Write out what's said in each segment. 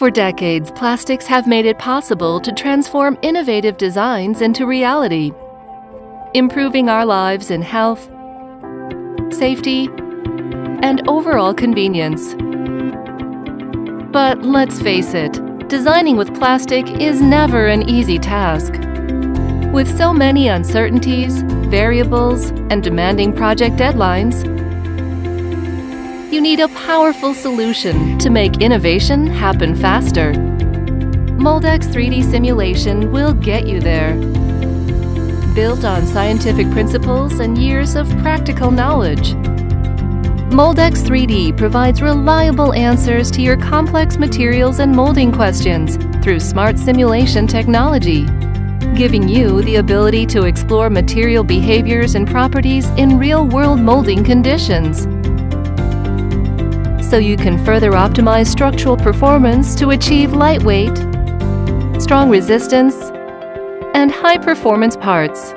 For decades, plastics have made it possible to transform innovative designs into reality, improving our lives in health, safety, and overall convenience. But let's face it, designing with plastic is never an easy task. With so many uncertainties, variables, and demanding project deadlines, you need a powerful solution to make innovation happen faster. Moldex 3D simulation will get you there. Built on scientific principles and years of practical knowledge, Moldex 3D provides reliable answers to your complex materials and molding questions through smart simulation technology, giving you the ability to explore material behaviors and properties in real-world molding conditions so you can further optimize structural performance to achieve lightweight, strong resistance, and high-performance parts.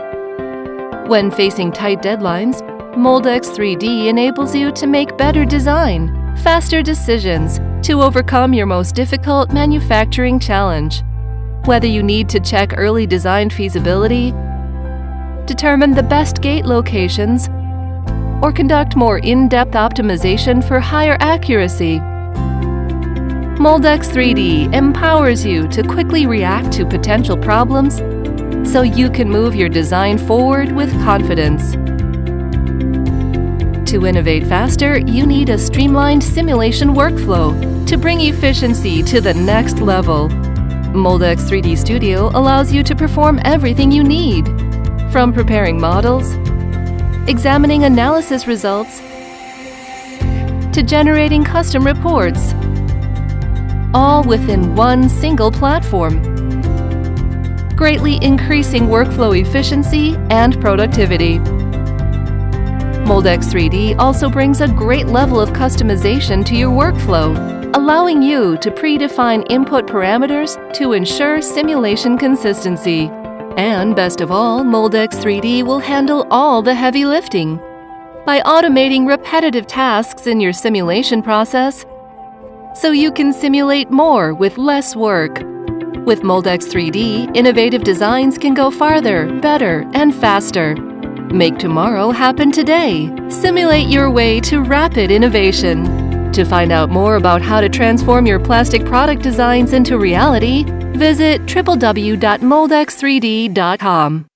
When facing tight deadlines, Moldex 3D enables you to make better design, faster decisions to overcome your most difficult manufacturing challenge. Whether you need to check early design feasibility, determine the best gate locations, or conduct more in-depth optimization for higher accuracy. Moldex 3D empowers you to quickly react to potential problems so you can move your design forward with confidence. To innovate faster, you need a streamlined simulation workflow to bring efficiency to the next level. Moldex 3D Studio allows you to perform everything you need, from preparing models, examining analysis results, to generating custom reports, all within one single platform, greatly increasing workflow efficiency and productivity. Moldex 3D also brings a great level of customization to your workflow, allowing you to predefine input parameters to ensure simulation consistency. And best of all, Moldex 3D will handle all the heavy lifting. By automating repetitive tasks in your simulation process, so you can simulate more with less work. With Moldex 3D, innovative designs can go farther, better, and faster. Make tomorrow happen today. Simulate your way to rapid innovation. To find out more about how to transform your plastic product designs into reality, visit www.moldex3d.com.